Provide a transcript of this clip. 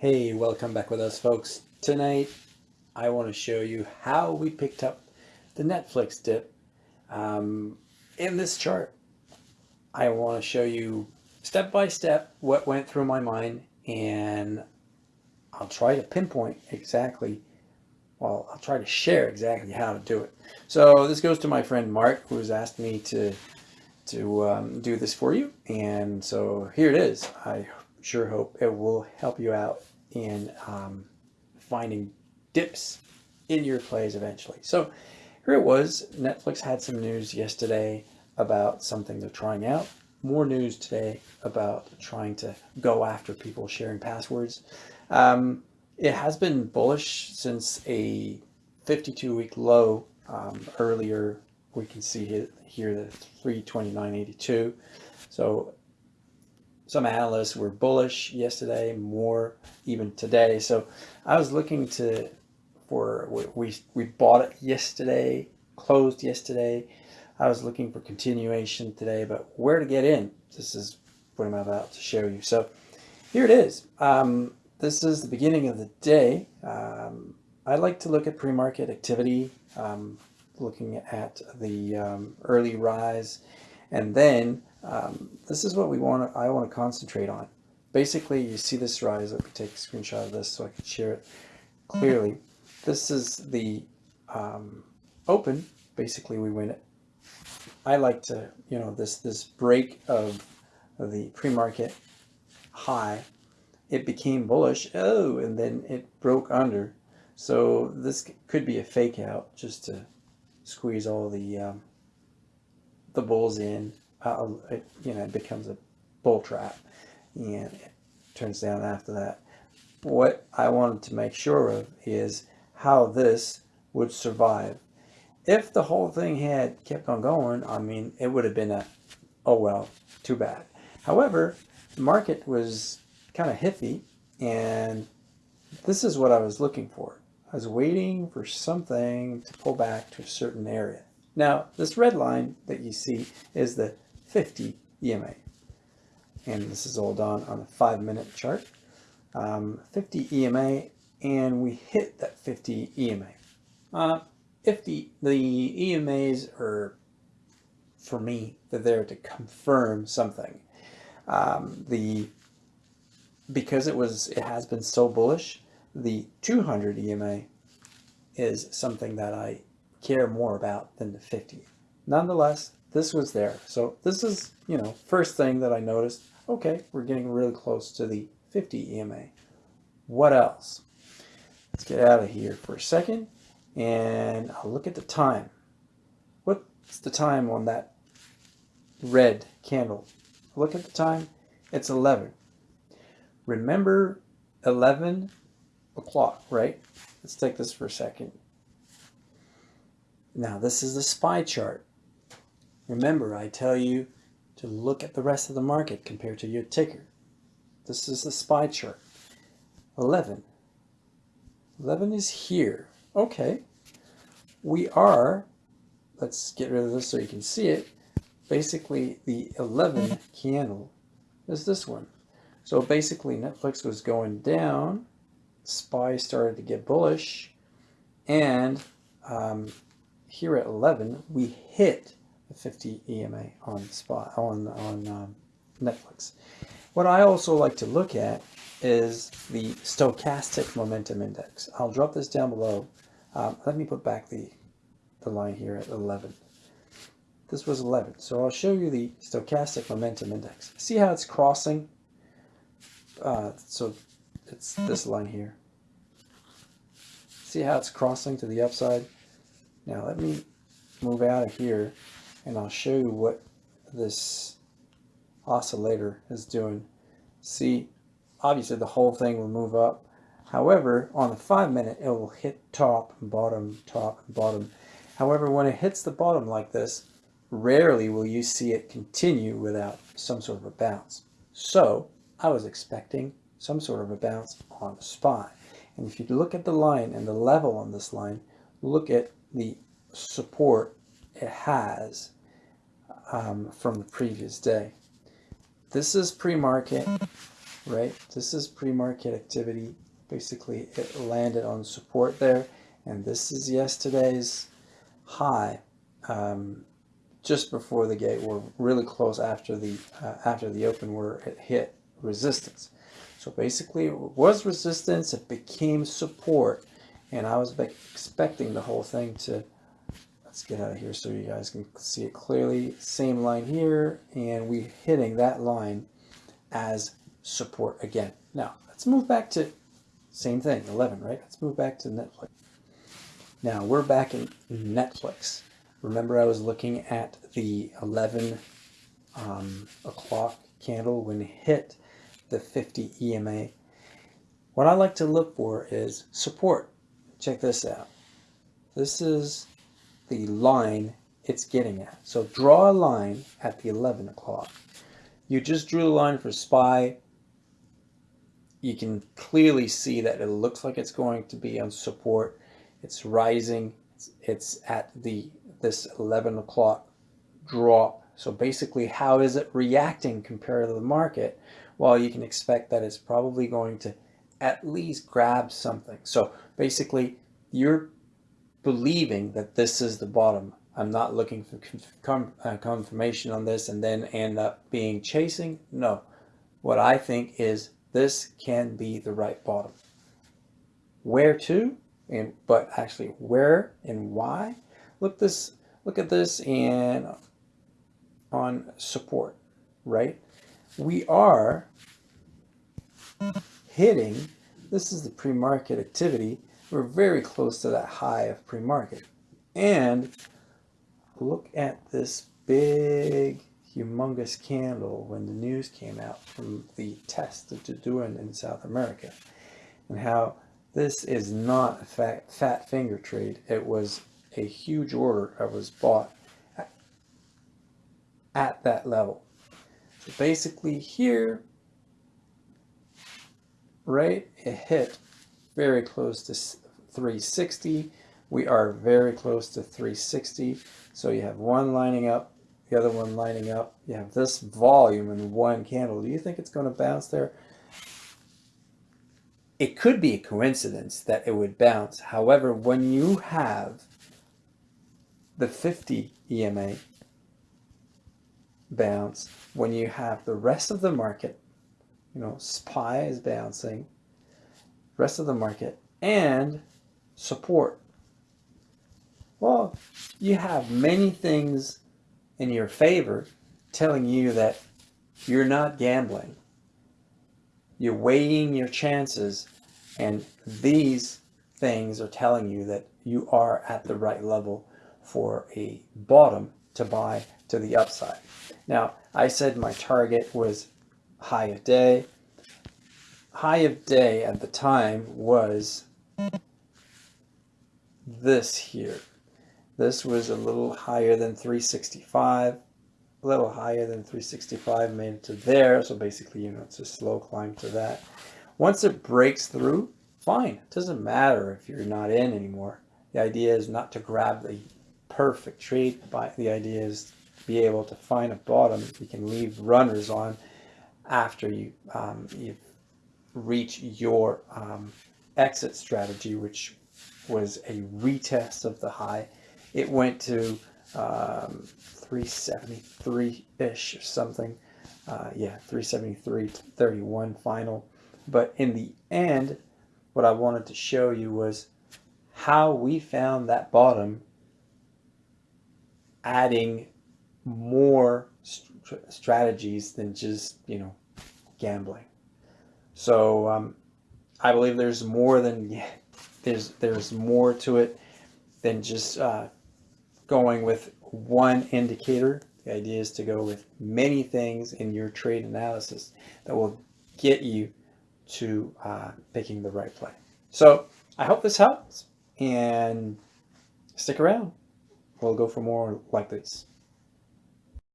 Hey, welcome back with us folks. Tonight I want to show you how we picked up the Netflix dip. Um, in this chart, I want to show you step by step what went through my mind and I'll try to pinpoint exactly, well, I'll try to share exactly how to do it. So this goes to my friend Mark who has asked me to to um, do this for you. And so here it is. I sure hope it will help you out in um, finding dips in your plays eventually. So here it was. Netflix had some news yesterday about something they're trying out. More news today about trying to go after people sharing passwords. Um, it has been bullish since a 52 week low um, earlier. We can see here the 329.82. So some analysts were bullish yesterday, more even today. So I was looking to for we we bought it yesterday, closed yesterday. I was looking for continuation today, but where to get in? This is what I'm about to show you. So here it is. Um, this is the beginning of the day. Um, I like to look at pre-market activity, um, looking at the um, early rise, and then um, this is what we want I want to concentrate on. Basically, you see this rise. Let me take a screenshot of this so I can share it clearly. This is the um, open. Basically, we win it. I like to, you know, this this break of, the pre-market high, it became bullish. Oh, and then it broke under. So this could be a fake out just to squeeze all the um, the bulls in uh, it, you know, it becomes a bull trap and it turns down after that. What I wanted to make sure of is how this would survive. If the whole thing had kept on going, I mean, it would have been a, oh well, too bad. However, the market was kind of hippie and this is what I was looking for. I was waiting for something to pull back to a certain area. Now, this red line that you see is the 50 EMA. And this is all done on a five minute chart. Um, 50 EMA and we hit that 50 EMA. Uh, if the, the EMAs are, for me, they're there to confirm something. Um, the because it was it has been so bullish, the 200 EMA is something that I care more about than the 50. Nonetheless, this was there. So this is, you know, first thing that I noticed, okay, we're getting really close to the 50 EMA. What else? Let's get out of here for a second and I'll look at the time. What's the time on that red candle? Look at the time. It's 11. Remember 11 o'clock, right? Let's take this for a second. Now this is the SPY chart. Remember, I tell you to look at the rest of the market compared to your ticker. This is the SPY chart. 11. 11 is here. Okay. We are, let's get rid of this so you can see it. Basically, the 11 candle is this one. So basically, Netflix was going down. SPY started to get bullish. And um, here at 11, we hit the 50 EMA on spot on on um, Netflix. What I also like to look at is the stochastic momentum index. I'll drop this down below. Um, let me put back the the line here at 11. This was 11, so I'll show you the stochastic momentum index. See how it's crossing? Uh, so it's this line here. See how it's crossing to the upside? Now let me move out of here and I'll show you what this oscillator is doing. See, obviously the whole thing will move up. However, on the five minute, it will hit top bottom, top bottom. However, when it hits the bottom like this, rarely will you see it continue without some sort of a bounce. So I was expecting some sort of a bounce on the SPY. And if you look at the line and the level on this line, look at the support it has um, from the previous day. This is pre-market. right? This is pre-market activity. Basically, it landed on support there, and this is yesterday's high um, just before the gate or really close after the uh, after the open where it hit resistance. So basically it was resistance, it became support, and I was expecting the whole thing to, let's get out of here so you guys can see it clearly. Same line here, and we hitting that line as support again. Now, let's move back to, same thing, 11, right? Let's move back to Netflix. Now, we're back in Netflix. Remember I was looking at the 11 um, o'clock candle when it hit the 50 EMA. What I like to look for is support. Check this out. This is the line it's getting at. So draw a line at the 11 o'clock. You just drew the line for SPY. You can clearly see that it looks like it's going to be on support. It's rising. It's, at the this 11 o'clock drop. So basically, how is it reacting compared to the market? well, you can expect that it's probably going to at least grab something. So basically, you're believing that this is the bottom. I'm not looking for uh, confirmation on this and then end up being chasing. No, what I think is this can be the right bottom. Where to? And but actually where and why? Look this. Look at this and on support, right? we are hitting, this is the pre-market activity, we're very close to that high of pre-market. And look at this big, humongous candle when the news came out from the test that they're doing in South America. And how this is not a fat, fat finger trade. It was a huge order that was bought at, at that level. So basically here, right, it hit very close to 360. We are very close to 360. So you have one lining up, the other one lining up. You have this volume in one candle. Do you think it's going to bounce there? It could be a coincidence that it would bounce. However, when you have the 50 EMA bounce when you have the rest of the market, you know, SPY is bouncing, rest of the market, and support. Well, you have many things in your favor telling you that you're not gambling. You're weighing your chances, and these things are telling you that you are at the right level for a bottom to buy to the upside. Now, I said my target was high of day. High of day at the time was this here. This was a little higher than 365, a little higher than 365, made it to there. So basically, you know, it's a slow climb to that. Once it breaks through, fine. It doesn't matter if you're not in anymore. The idea is not to grab the perfect trade, but the idea is be able to find a bottom you can leave runners on after you um, you reach your um, exit strategy, which was a retest of the high. It went to um, 373-ish or something. Uh, yeah, 373.31 final. But in the end, what I wanted to show you was how we found that bottom adding more st strategies than just, you know, gambling. So um, I believe there's more than, there's, there's more to it than just uh, going with one indicator. The idea is to go with many things in your trade analysis that will get you to uh, picking the right play. So I hope this helps and stick around. We'll go for more like this.